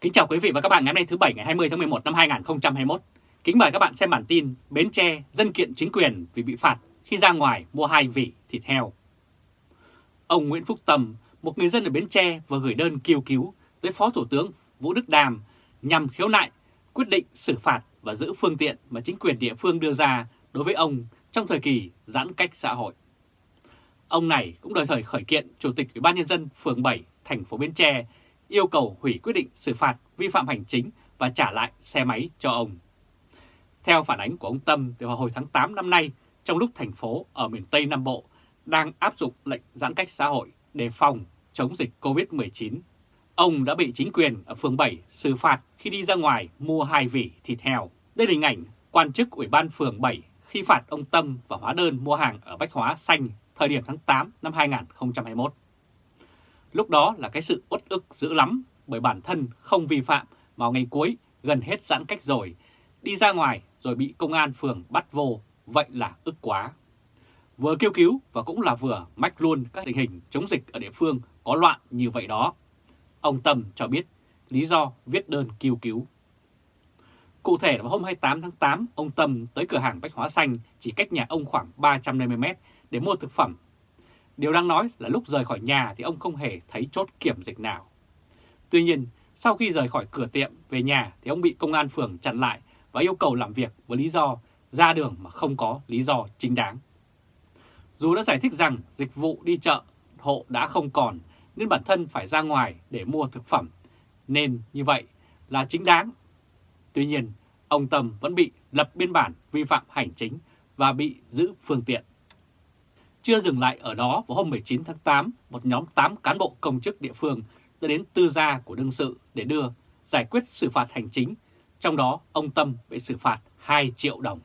Kính chào quý vị và các bạn ngày hôm nay thứ Bảy ngày 20 tháng 11 năm 2021. Kính mời các bạn xem bản tin Bến Tre dân kiện chính quyền vì bị phạt khi ra ngoài mua hai vỉ thịt heo. Ông Nguyễn Phúc Tâm, một người dân ở Bến Tre vừa gửi đơn kêu cứu tới Phó Thủ tướng Vũ Đức Đàm nhằm khiếu nại quyết định xử phạt và giữ phương tiện mà chính quyền địa phương đưa ra đối với ông trong thời kỳ giãn cách xã hội. Ông này cũng đời thời khởi kiện Chủ tịch Ủy ban Nhân dân phường 7 thành phố Bến Tre yêu cầu hủy quyết định xử phạt vi phạm hành chính và trả lại xe máy cho ông. Theo phản ánh của ông Tâm từ vào hồi tháng 8 năm nay, trong lúc thành phố ở miền Tây Nam Bộ đang áp dụng lệnh giãn cách xã hội để phòng chống dịch COVID-19, ông đã bị chính quyền ở phường 7 xử phạt khi đi ra ngoài mua hai vỉ thịt heo. Đây là hình ảnh quan chức Ủy ban phường 7 khi phạt ông Tâm và hóa đơn mua hàng ở Bách Hóa Xanh thời điểm tháng 8 năm 2021. Lúc đó là cái sự uất ức dữ lắm bởi bản thân không vi phạm vào ngày cuối gần hết giãn cách rồi, đi ra ngoài rồi bị công an phường bắt vô, vậy là ức quá. Vừa kêu cứu và cũng là vừa mách luôn các tình hình chống dịch ở địa phương có loạn như vậy đó. Ông Tâm cho biết lý do viết đơn kêu cứu. Cụ thể là vào hôm 28 tháng 8, ông Tâm tới cửa hàng Bách Hóa Xanh chỉ cách nhà ông khoảng 350m để mua thực phẩm Điều đang nói là lúc rời khỏi nhà thì ông không hề thấy chốt kiểm dịch nào. Tuy nhiên, sau khi rời khỏi cửa tiệm về nhà thì ông bị công an phường chặn lại và yêu cầu làm việc với lý do ra đường mà không có lý do chính đáng. Dù đã giải thích rằng dịch vụ đi chợ hộ đã không còn nên bản thân phải ra ngoài để mua thực phẩm, nên như vậy là chính đáng. Tuy nhiên, ông Tâm vẫn bị lập biên bản vi phạm hành chính và bị giữ phương tiện. Chưa dừng lại ở đó, vào hôm 19 tháng 8, một nhóm 8 cán bộ công chức địa phương đã đến tư gia của đương sự để đưa giải quyết xử phạt hành chính, trong đó ông Tâm bị xử phạt 2 triệu đồng.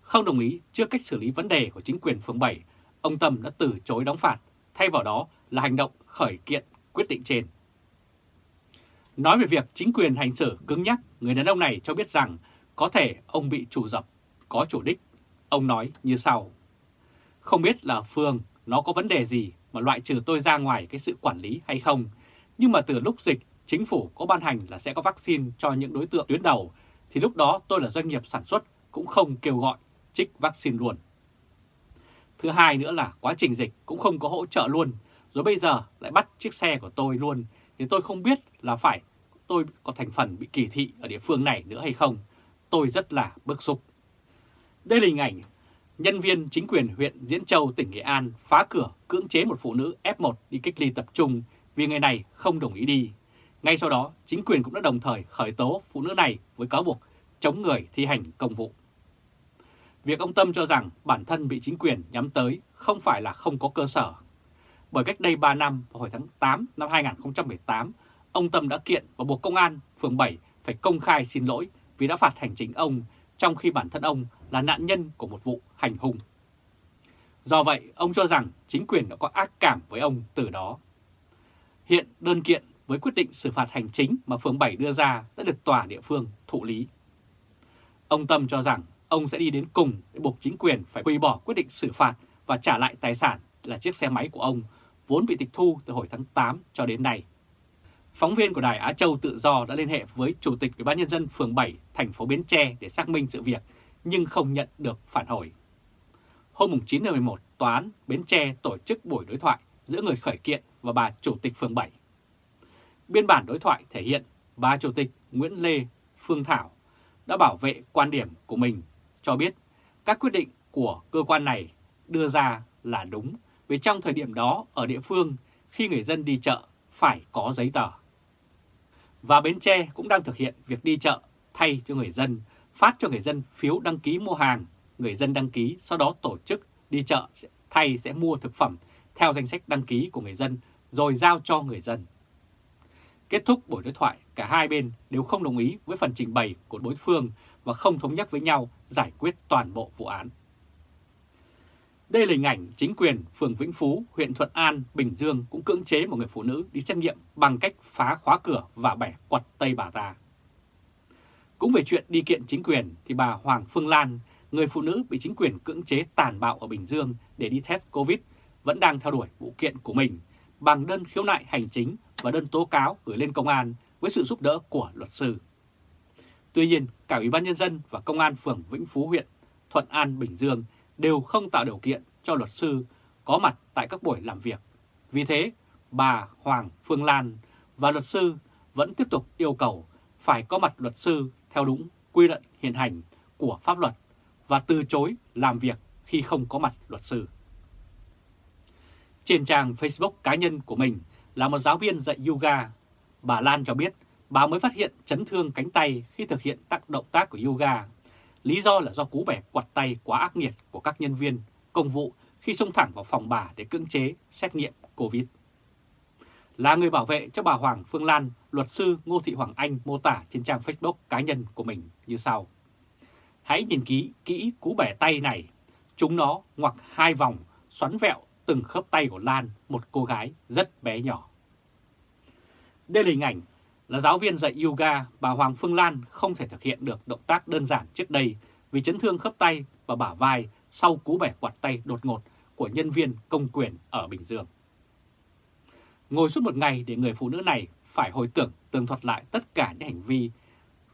Không đồng ý trước cách xử lý vấn đề của chính quyền phường 7, ông Tâm đã từ chối đóng phạt, thay vào đó là hành động khởi kiện quyết định trên. Nói về việc chính quyền hành xử cứng nhắc, người đàn ông này cho biết rằng có thể ông bị chủ dập, có chủ đích. Ông nói như sau. Không biết là Phương nó có vấn đề gì mà loại trừ tôi ra ngoài cái sự quản lý hay không. Nhưng mà từ lúc dịch, chính phủ có ban hành là sẽ có vaccine cho những đối tượng tuyến đầu, thì lúc đó tôi là doanh nghiệp sản xuất cũng không kêu gọi trích vaccine luôn. Thứ hai nữa là quá trình dịch cũng không có hỗ trợ luôn, rồi bây giờ lại bắt chiếc xe của tôi luôn, thì tôi không biết là phải tôi có thành phần bị kỳ thị ở địa phương này nữa hay không. Tôi rất là bức xúc. Đây là hình ảnh nhân viên chính quyền huyện Diễn Châu, tỉnh Nghệ An phá cửa cưỡng chế một phụ nữ F1 đi cách ly tập trung vì người này không đồng ý đi. Ngay sau đó, chính quyền cũng đã đồng thời khởi tố phụ nữ này với cáo buộc chống người thi hành công vụ. Việc ông Tâm cho rằng bản thân bị chính quyền nhắm tới không phải là không có cơ sở. Bởi cách đây 3 năm, vào hồi tháng 8 năm 2018, ông Tâm đã kiện và buộc công an phường 7 phải công khai xin lỗi vì đã phạt hành chính ông trong khi bản thân ông là nạn nhân của một vụ hành hung. Do vậy, ông cho rằng chính quyền đã có ác cảm với ông từ đó. Hiện đơn kiện với quyết định xử phạt hành chính mà phường 7 đưa ra đã được tòa địa phương thụ lý. Ông Tâm cho rằng ông sẽ đi đến cùng để buộc chính quyền phải hủy bỏ quyết định xử phạt và trả lại tài sản là chiếc xe máy của ông vốn bị tịch thu từ hồi tháng 8 cho đến nay. Phóng viên của Đài Á Châu Tự Do đã liên hệ với Chủ tịch Ủy ban nhân dân phường 7 thành phố Bến Tre để xác minh sự việc nhưng không nhận được phản hồi. Hôm 9 tháng 11, Tòa án Bến Tre tổ chức buổi đối thoại giữa người khởi kiện và bà Chủ tịch phường 7. Biên bản đối thoại thể hiện bà Chủ tịch Nguyễn Lê Phương Thảo đã bảo vệ quan điểm của mình, cho biết các quyết định của cơ quan này đưa ra là đúng vì trong thời điểm đó ở địa phương khi người dân đi chợ phải có giấy tờ. Và Bến Tre cũng đang thực hiện việc đi chợ thay cho người dân, phát cho người dân phiếu đăng ký mua hàng, người dân đăng ký sau đó tổ chức đi chợ thay sẽ mua thực phẩm theo danh sách đăng ký của người dân rồi giao cho người dân. Kết thúc buổi đối thoại, cả hai bên đều không đồng ý với phần trình bày của đối phương và không thống nhất với nhau giải quyết toàn bộ vụ án. Đây là hình ảnh chính quyền phường Vĩnh Phú, huyện Thuận An, Bình Dương cũng cưỡng chế một người phụ nữ đi xét nghiệm bằng cách phá khóa cửa và bẻ quật tay bà ta. Cũng về chuyện đi kiện chính quyền thì bà Hoàng Phương Lan, người phụ nữ bị chính quyền cưỡng chế tàn bạo ở Bình Dương để đi test Covid, vẫn đang theo đuổi vụ kiện của mình bằng đơn khiếu nại hành chính và đơn tố cáo gửi lên công an với sự giúp đỡ của luật sư. Tuy nhiên, cả Ủy ban Nhân dân và Công an phường Vĩnh Phú huyện Thuận An, Bình Dương đều không tạo điều kiện cho luật sư có mặt tại các buổi làm việc. Vì thế, bà Hoàng Phương Lan và luật sư vẫn tiếp tục yêu cầu phải có mặt luật sư theo đúng quy định hiện hành của pháp luật và từ chối làm việc khi không có mặt luật sư. Trên trang Facebook cá nhân của mình là một giáo viên dạy yoga, bà Lan cho biết bà mới phát hiện chấn thương cánh tay khi thực hiện tác động tác của yoga. Lý do là do cú bẻ quạt tay quá ác nghiệt của các nhân viên công vụ khi xông thẳng vào phòng bà để cưỡng chế xét nghiệm COVID. Là người bảo vệ cho bà Hoàng Phương Lan, luật sư Ngô Thị Hoàng Anh mô tả trên trang Facebook cá nhân của mình như sau. Hãy nhìn kỹ kỹ cú bẻ tay này, chúng nó ngoặc hai vòng xoắn vẹo từng khớp tay của Lan, một cô gái rất bé nhỏ. Đây là hình ảnh là giáo viên dạy yoga, bà Hoàng Phương Lan không thể thực hiện được động tác đơn giản trước đây vì chấn thương khớp tay và bả vai sau cú bẻ quạt tay đột ngột của nhân viên công quyền ở Bình Dương. Ngồi suốt một ngày để người phụ nữ này phải hồi tưởng tường thuật lại tất cả những hành vi,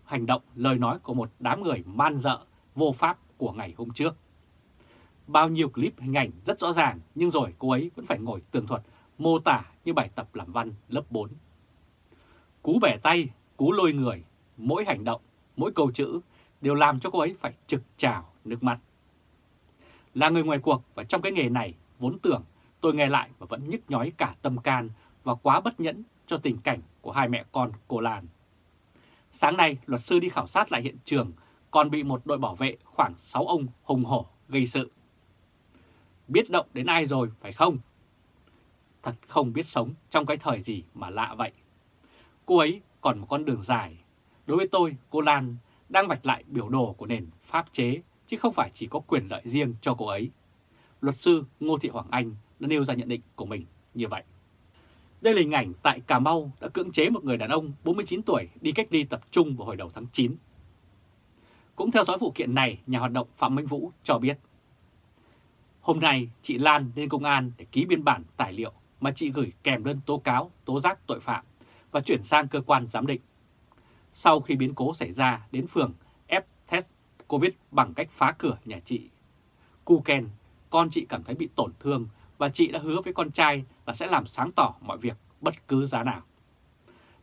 hành động, lời nói của một đám người man dợ, vô pháp của ngày hôm trước. Bao nhiêu clip hình ảnh rất rõ ràng nhưng rồi cô ấy vẫn phải ngồi tường thuật mô tả như bài tập làm văn lớp 4. Cú bẻ tay, cú lôi người, mỗi hành động, mỗi câu chữ đều làm cho cô ấy phải trực trào nước mắt. Là người ngoài cuộc và trong cái nghề này vốn tưởng tôi nghe lại và vẫn nhức nhói cả tâm can và quá bất nhẫn cho tình cảnh của hai mẹ con cô Lan. Sáng nay, luật sư đi khảo sát lại hiện trường còn bị một đội bảo vệ khoảng 6 ông hùng hổ gây sự. Biết động đến ai rồi, phải không? Thật không biết sống trong cái thời gì mà lạ vậy. Cô ấy còn một con đường dài. Đối với tôi, cô Lan đang vạch lại biểu đồ của nền pháp chế, chứ không phải chỉ có quyền lợi riêng cho cô ấy. Luật sư Ngô Thị Hoàng Anh đã nêu ra nhận định của mình như vậy. Đây là hình ảnh tại Cà Mau đã cưỡng chế một người đàn ông 49 tuổi đi cách ly tập trung vào hồi đầu tháng 9. Cũng theo dõi vụ kiện này, nhà hoạt động Phạm Minh Vũ cho biết. Hôm nay, chị Lan lên công an để ký biên bản tài liệu mà chị gửi kèm đơn tố cáo, tố giác tội phạm và chuyển sang cơ quan giám định. Sau khi biến cố xảy ra đến phường ép test COVID bằng cách phá cửa nhà chị. Cu Ken, con chị cảm thấy bị tổn thương và chị đã hứa với con trai là sẽ làm sáng tỏ mọi việc bất cứ giá nào.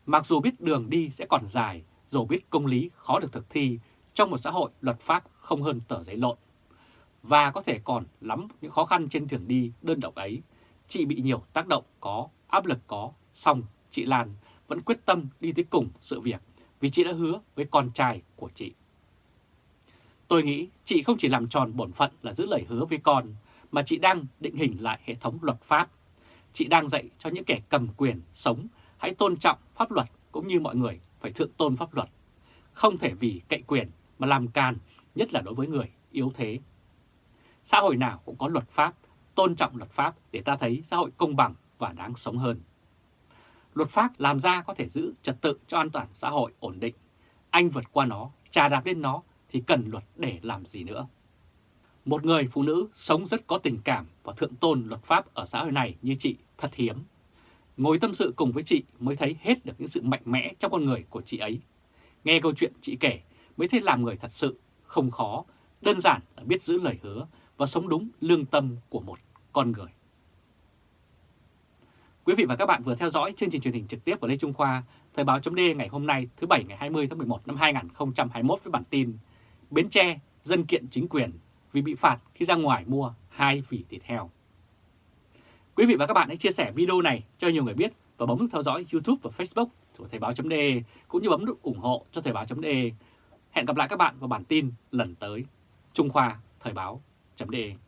Mặc dù biết đường đi sẽ còn dài, dù biết công lý khó được thực thi trong một xã hội luật pháp không hơn tờ giấy lộn, và có thể còn lắm những khó khăn trên đường đi đơn độc ấy, chị bị nhiều tác động có, áp lực có, xong chị Lan vẫn quyết tâm đi tới cùng sự việc vì chị đã hứa với con trai của chị. Tôi nghĩ chị không chỉ làm tròn bổn phận là giữ lời hứa với con, mà chị đang định hình lại hệ thống luật pháp. Chị đang dạy cho những kẻ cầm quyền sống hãy tôn trọng pháp luật cũng như mọi người phải thượng tôn pháp luật. Không thể vì cậy quyền mà làm can, nhất là đối với người yếu thế. Xã hội nào cũng có luật pháp, tôn trọng luật pháp để ta thấy xã hội công bằng và đáng sống hơn. Luật pháp làm ra có thể giữ trật tự cho an toàn xã hội ổn định. Anh vượt qua nó, trà đạp lên nó thì cần luật để làm gì nữa. Một người phụ nữ sống rất có tình cảm và thượng tôn luật pháp ở xã hội này như chị thật hiếm. Ngồi tâm sự cùng với chị mới thấy hết được những sự mạnh mẽ trong con người của chị ấy. Nghe câu chuyện chị kể mới thấy làm người thật sự không khó, đơn giản là biết giữ lời hứa và sống đúng lương tâm của một con người. Quý vị và các bạn vừa theo dõi chương trình truyền hình trực tiếp của Lê Trung Khoa, Thời báo chấm ngày hôm nay thứ Bảy ngày 20 tháng 11 năm 2021 với bản tin Bến Tre, dân kiện chính quyền vì bị phạt khi ra ngoài mua hai vỉ thịt heo. Quý vị và các bạn hãy chia sẻ video này cho nhiều người biết và bấm nút theo dõi YouTube và Facebook của Thời báo.de cũng như bấm nút ủng hộ cho Thời báo.de. Hẹn gặp lại các bạn vào bản tin lần tới. Trung Khoa Thời báo.de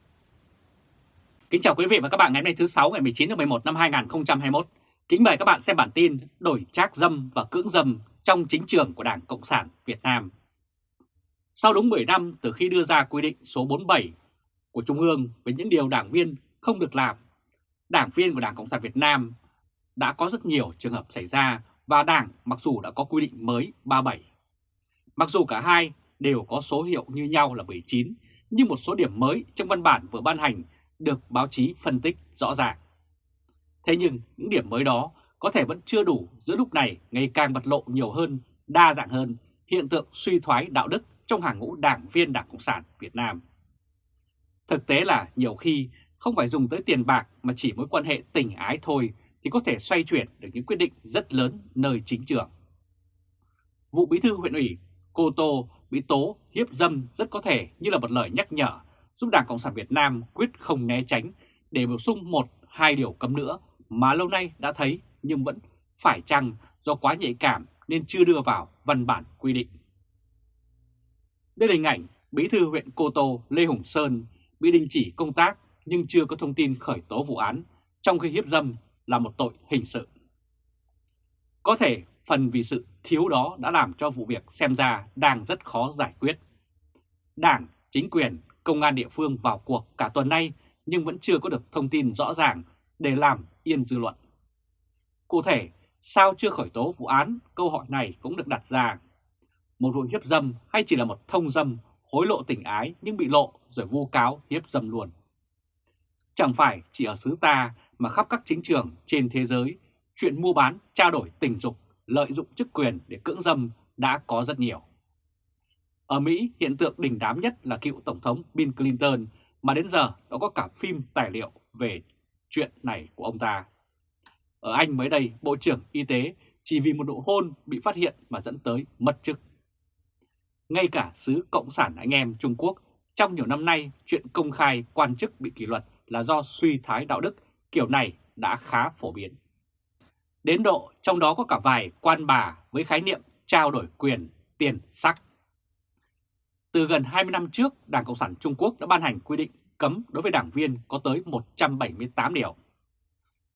Kính chào quý vị và các bạn ngày hôm nay thứ 6 ngày 19 tháng 11 năm 2021. Kính mời các bạn xem bản tin đổi trác dâm và cưỡng dâm trong chính trường của Đảng Cộng sản Việt Nam. Sau đúng 10 năm từ khi đưa ra quy định số 47 của Trung ương về những điều đảng viên không được làm, đảng viên của Đảng Cộng sản Việt Nam đã có rất nhiều trường hợp xảy ra và Đảng mặc dù đã có quy định mới 37. Mặc dù cả hai đều có số hiệu như nhau là 19, nhưng một số điểm mới trong văn bản vừa ban hành được báo chí phân tích rõ ràng. Thế nhưng những điểm mới đó có thể vẫn chưa đủ giữa lúc này ngày càng bật lộ nhiều hơn, đa dạng hơn hiện tượng suy thoái đạo đức trong hàng ngũ đảng viên Đảng Cộng sản Việt Nam. Thực tế là nhiều khi không phải dùng tới tiền bạc mà chỉ mối quan hệ tình ái thôi thì có thể xoay chuyển được những quyết định rất lớn nơi chính trường. Vụ bí thư huyện ủy Cô Tô bị tố hiếp dâm rất có thể như là một lời nhắc nhở giúp Đảng Cộng sản Việt Nam quyết không né tránh để bổ sung một, hai điều cấm nữa mà lâu nay đã thấy nhưng vẫn phải chăng do quá nhạy cảm nên chưa đưa vào văn bản quy định. Đây là hình ảnh Bí thư huyện Cô Tô Lê Hùng Sơn bị đình chỉ công tác nhưng chưa có thông tin khởi tố vụ án trong khi hiếp dâm là một tội hình sự. Có thể phần vì sự thiếu đó đã làm cho vụ việc xem ra đang rất khó giải quyết. Đảng, chính quyền, công an địa phương vào cuộc cả tuần nay nhưng vẫn chưa có được thông tin rõ ràng để làm yên dư luận. Cụ thể, sao chưa khởi tố vụ án? Câu hỏi này cũng được đặt ra. Một vụ hiếp dâm hay chỉ là một thông dâm hối lộ tình ái nhưng bị lộ rồi vu cáo hiếp dâm luôn. Chẳng phải chỉ ở xứ ta mà khắp các chính trường trên thế giới, chuyện mua bán, trao đổi tình dục, lợi dụng chức quyền để cưỡng dâm đã có rất nhiều. Ở Mỹ, hiện tượng đỉnh đám nhất là cựu Tổng thống Bill Clinton mà đến giờ đã có cả phim tài liệu về chuyện này của ông ta. Ở Anh mới đây, Bộ trưởng Y tế chỉ vì một nụ hôn bị phát hiện mà dẫn tới mất chức. Ngay cả xứ Cộng sản anh em Trung Quốc, trong nhiều năm nay chuyện công khai quan chức bị kỷ luật là do suy thái đạo đức kiểu này đã khá phổ biến. Đến độ trong đó có cả vài quan bà với khái niệm trao đổi quyền, tiền, sắc. Từ gần 20 năm trước, Đảng Cộng sản Trung Quốc đã ban hành quy định cấm đối với đảng viên có tới 178 điều.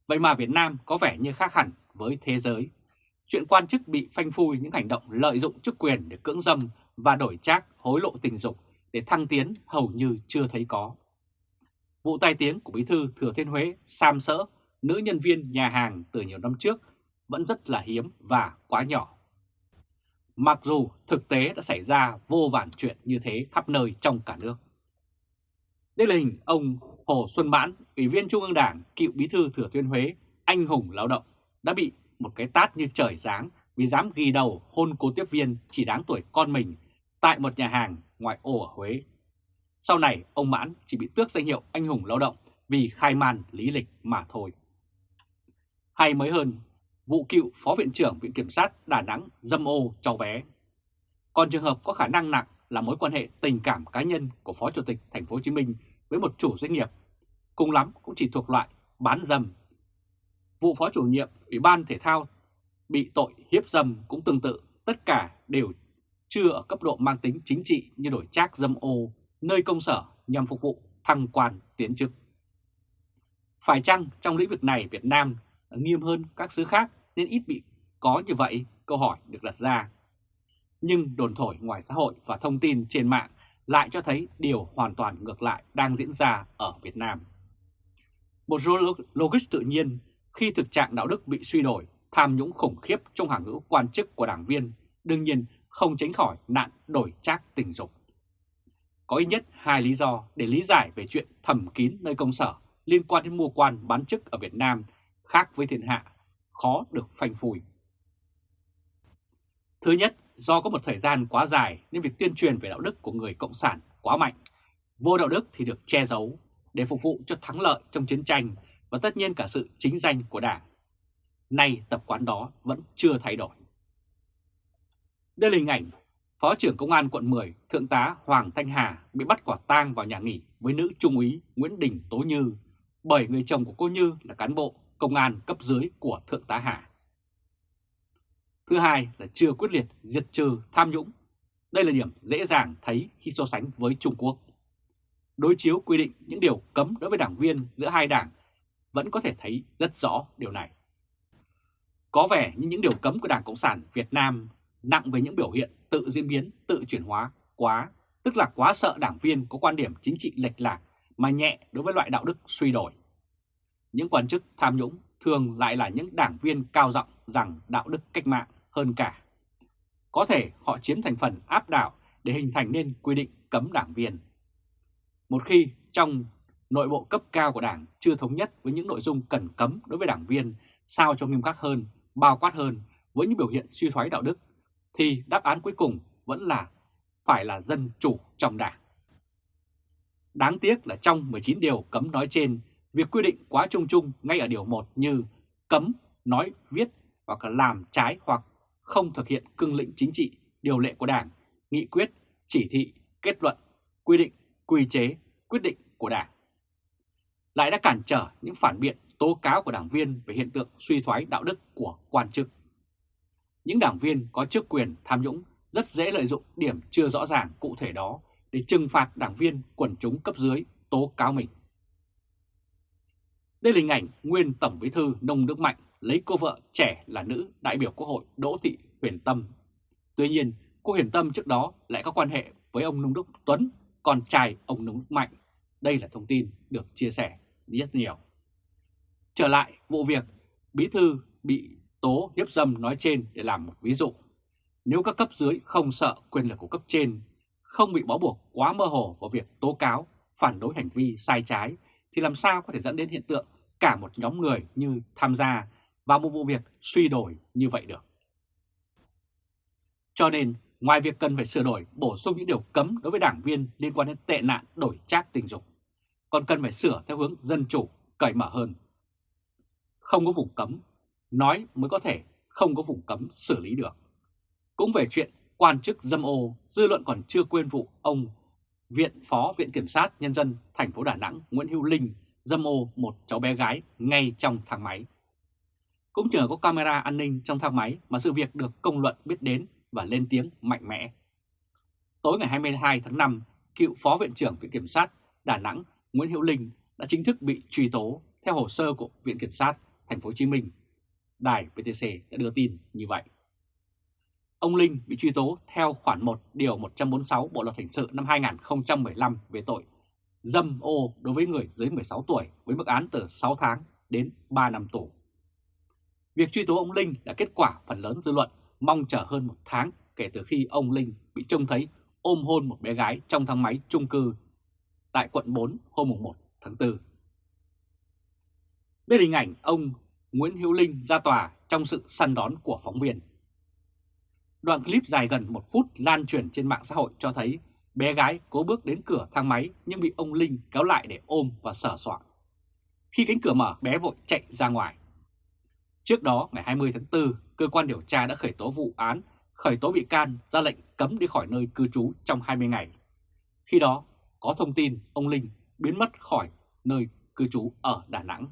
Vậy mà Việt Nam có vẻ như khác hẳn với thế giới. Chuyện quan chức bị phanh phui những hành động lợi dụng chức quyền để cưỡng dâm và đổi trác hối lộ tình dục để thăng tiến hầu như chưa thấy có. Vụ tai tiếng của Bí thư Thừa Thiên Huế Sam Sỡ, nữ nhân viên nhà hàng từ nhiều năm trước vẫn rất là hiếm và quá nhỏ. Mặc dù thực tế đã xảy ra vô vàn chuyện như thế khắp nơi trong cả nước. Đây là hình ông Hồ Xuân Mãn, Ủy viên Trung ương Đảng, cựu bí thư Thừa Thiên Huế, anh hùng lao động, đã bị một cái tát như trời giáng vì dám ghi đầu hôn cố tiếp viên chỉ đáng tuổi con mình tại một nhà hàng ngoại ô ở Huế. Sau này, ông Mãn chỉ bị tước danh hiệu anh hùng lao động vì khai man lý lịch mà thôi. Hay mới hơn, vụ cựu Phó Viện trưởng Viện Kiểm sát Đà Nẵng dâm ô cháu bé. Còn trường hợp có khả năng nặng là mối quan hệ tình cảm cá nhân của Phó Chủ tịch Thành phố Hồ Chí Minh với một chủ doanh nghiệp, cùng lắm cũng chỉ thuộc loại bán dâm. Vụ Phó Chủ nhiệm Ủy ban Thể thao bị tội hiếp dâm cũng tương tự, tất cả đều chưa ở cấp độ mang tính chính trị như đổi trác dâm ô nơi công sở nhằm phục vụ thăng quan tiến chức. Phải chăng trong lĩnh vực này Việt Nam nghiêm hơn các xứ khác nên ít bị có như vậy? Câu hỏi được đặt ra. Nhưng đồn thổi ngoài xã hội và thông tin trên mạng lại cho thấy điều hoàn toàn ngược lại đang diễn ra ở Việt Nam. Một logic tự nhiên khi thực trạng đạo đức bị suy đổi, tham nhũng khủng khiếp trong hàng ngũ quan chức của đảng viên, đương nhiên không tránh khỏi nạn đổi trác tình dục. Có ít nhất hai lý do để lý giải về chuyện thầm kín nơi công sở liên quan đến mua quan bán chức ở Việt Nam khác với thiên hạ, khó được phanh phui. Thứ nhất, do có một thời gian quá dài nên việc tuyên truyền về đạo đức của người Cộng sản quá mạnh. Vô đạo đức thì được che giấu để phục vụ cho thắng lợi trong chiến tranh và tất nhiên cả sự chính danh của Đảng. Nay tập quán đó vẫn chưa thay đổi. Đây là hình ảnh Phó trưởng Công an quận 10 Thượng tá Hoàng Thanh Hà bị bắt quả tang vào nhà nghỉ với nữ trung úy Nguyễn Đình Tố Như bởi người chồng của cô Như là cán bộ công an cấp dưới của Thượng tá Hà. Thứ hai là chưa quyết liệt diệt trừ tham nhũng. Đây là điểm dễ dàng thấy khi so sánh với Trung Quốc. Đối chiếu quy định những điều cấm đối với đảng viên giữa hai đảng vẫn có thể thấy rất rõ điều này. Có vẻ như những điều cấm của Đảng Cộng sản Việt Nam nặng về những biểu hiện tự diễn biến, tự chuyển hóa quá, tức là quá sợ đảng viên có quan điểm chính trị lệch lạc mà nhẹ đối với loại đạo đức suy đổi. Những quan chức tham nhũng thường lại là những đảng viên cao giọng rằng đạo đức cách mạng hơn cả. Có thể họ chiếm thành phần áp đảo để hình thành nên quy định cấm đảng viên. Một khi trong nội bộ cấp cao của đảng chưa thống nhất với những nội dung cần cấm đối với đảng viên sao cho nghiêm khắc hơn, bao quát hơn với những biểu hiện suy thoái đạo đức, thì đáp án cuối cùng vẫn là phải là dân chủ trong đảng. Đáng tiếc là trong 19 điều cấm nói trên, việc quy định quá chung chung ngay ở điều 1 như cấm nói, viết hoặc là làm trái hoặc không thực hiện cương lĩnh chính trị, điều lệ của Đảng, nghị quyết, chỉ thị, kết luận, quy định, quy chế, quyết định của Đảng. Lại đã cản trở những phản biện tố cáo của đảng viên về hiện tượng suy thoái đạo đức của quan chức. Những đảng viên có chức quyền tham nhũng rất dễ lợi dụng điểm chưa rõ ràng cụ thể đó để trừng phạt đảng viên quần chúng cấp dưới tố cáo mình. Đây là hình ảnh nguyên Tổng Bí thư Nông Đức Mạnh lấy cô vợ trẻ là nữ đại biểu Quốc hội Đỗ Thị Huyền Tâm. Tuy nhiên, cô Huyền Tâm trước đó lại có quan hệ với ông Nông Đức Tuấn, con trai ông Nông Đức Mạnh. Đây là thông tin được chia sẻ rất nhiều. Trở lại vụ việc Bí Thư bị tố hiếp dâm nói trên để làm một ví dụ. Nếu các cấp dưới không sợ quyền lực của cấp trên, không bị bó buộc quá mơ hồ vào việc tố cáo, phản đối hành vi sai trái, thì làm sao có thể dẫn đến hiện tượng cả một nhóm người như tham gia vào một vụ việc suy đổi như vậy được. Cho nên, ngoài việc cần phải sửa đổi, bổ sung những điều cấm đối với đảng viên liên quan đến tệ nạn đổi trác tình dục, còn cần phải sửa theo hướng dân chủ, cởi mở hơn. Không có vùng cấm, nói mới có thể không có vùng cấm xử lý được. Cũng về chuyện quan chức dâm ô, dư luận còn chưa quên vụ ông Viện Phó Viện Kiểm sát Nhân dân thành phố Đà Nẵng Nguyễn Hữu Linh dâm ô một cháu bé gái ngay trong thang máy. Cũng nhờ có camera an ninh trong thang máy mà sự việc được công luận biết đến và lên tiếng mạnh mẽ. Tối ngày 22 tháng 5, cựu Phó Viện trưởng Viện Kiểm sát Đà Nẵng Nguyễn Hữu Linh đã chính thức bị truy tố theo hồ sơ của Viện Kiểm sát Thành phố Hồ Chí Minh. Đài VTC đã đưa tin như vậy. Ông Linh bị truy tố theo khoản 1 điều 146 Bộ luật hình sự năm 2015 về tội dâm ô đối với người dưới 16 tuổi với mức án từ 6 tháng đến 3 năm tù. Việc truy tố ông Linh là kết quả phần lớn dư luận mong chờ hơn một tháng kể từ khi ông Linh bị trông thấy ôm hôn một bé gái trong thang máy chung cư tại quận 4 hôm 1 tháng 4. Đây là hình ảnh ông Nguyễn Hữu Linh ra tòa trong sự săn đón của phóng viên. Đoạn clip dài gần một phút lan truyền trên mạng xã hội cho thấy bé gái cố bước đến cửa thang máy nhưng bị ông Linh kéo lại để ôm và sờ soạn. Khi cánh cửa mở, bé vội chạy ra ngoài. Trước đó, ngày 20 tháng 4, cơ quan điều tra đã khởi tố vụ án, khởi tố bị can, ra lệnh cấm đi khỏi nơi cư trú trong 20 ngày. Khi đó, có thông tin ông Linh biến mất khỏi nơi cư trú ở Đà Nẵng.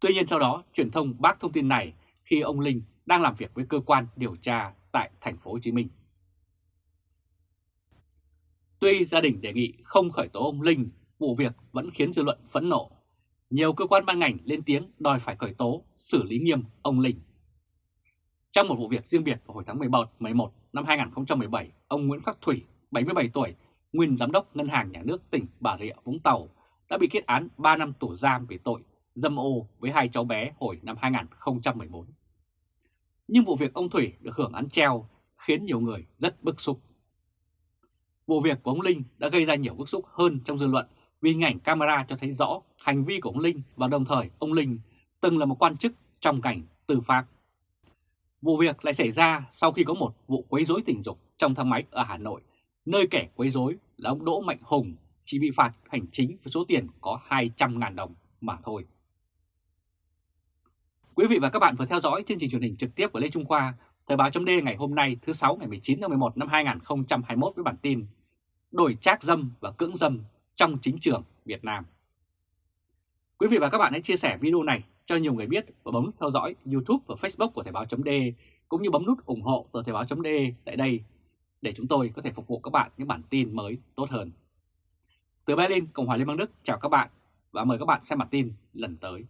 Tuy nhiên sau đó, truyền thông bác thông tin này khi ông Linh đang làm việc với cơ quan điều tra tại thành phố Hồ Chí Minh. Tuy gia đình đề nghị không khởi tố ông Linh, vụ việc vẫn khiến dư luận phẫn nộ. Nhiều cơ quan ban ngành lên tiếng đòi phải khởi tố, xử lý nghiêm ông Linh. Trong một vụ việc riêng biệt vào hồi tháng 11, 11 năm 2017, ông Nguyễn Khắc Thủy, 77 tuổi, nguyên giám đốc Ngân hàng Nhà nước tỉnh Bà Rịa Vũng Tàu, đã bị kết án 3 năm tù giam về tội dâm ô với hai cháu bé hồi năm 2014. Nhưng vụ việc ông Thủy được hưởng án treo khiến nhiều người rất bức xúc. Vụ việc của ông Linh đã gây ra nhiều bức xúc hơn trong dư luận vì hình ảnh camera cho thấy rõ hành vi của ông Linh và đồng thời ông Linh từng là một quan chức trong ngành tư pháp. Vụ việc lại xảy ra sau khi có một vụ quấy rối tình dục trong thang máy ở Hà Nội, nơi kẻ quấy rối là ông Đỗ Mạnh Hùng chỉ bị phạt hành chính với số tiền có 200.000 đồng mà thôi. Quý vị và các bạn vừa theo dõi chương trình truyền hình trực tiếp của Lê Trung Khoa, Thời báo chấm ngày hôm nay thứ 6 ngày 19 tháng 11 năm 2021 với bản tin Đổi trác dâm và cưỡng dâm trong chính trường Việt Nam. Quý vị và các bạn hãy chia sẻ video này cho nhiều người biết và bấm theo dõi YouTube và Facebook của Thời báo chấm cũng như bấm nút ủng hộ tờ Thời báo chấm tại đây để chúng tôi có thể phục vụ các bạn những bản tin mới tốt hơn. Từ Berlin, Cộng hòa Liên bang Đức chào các bạn và mời các bạn xem bản tin lần tới.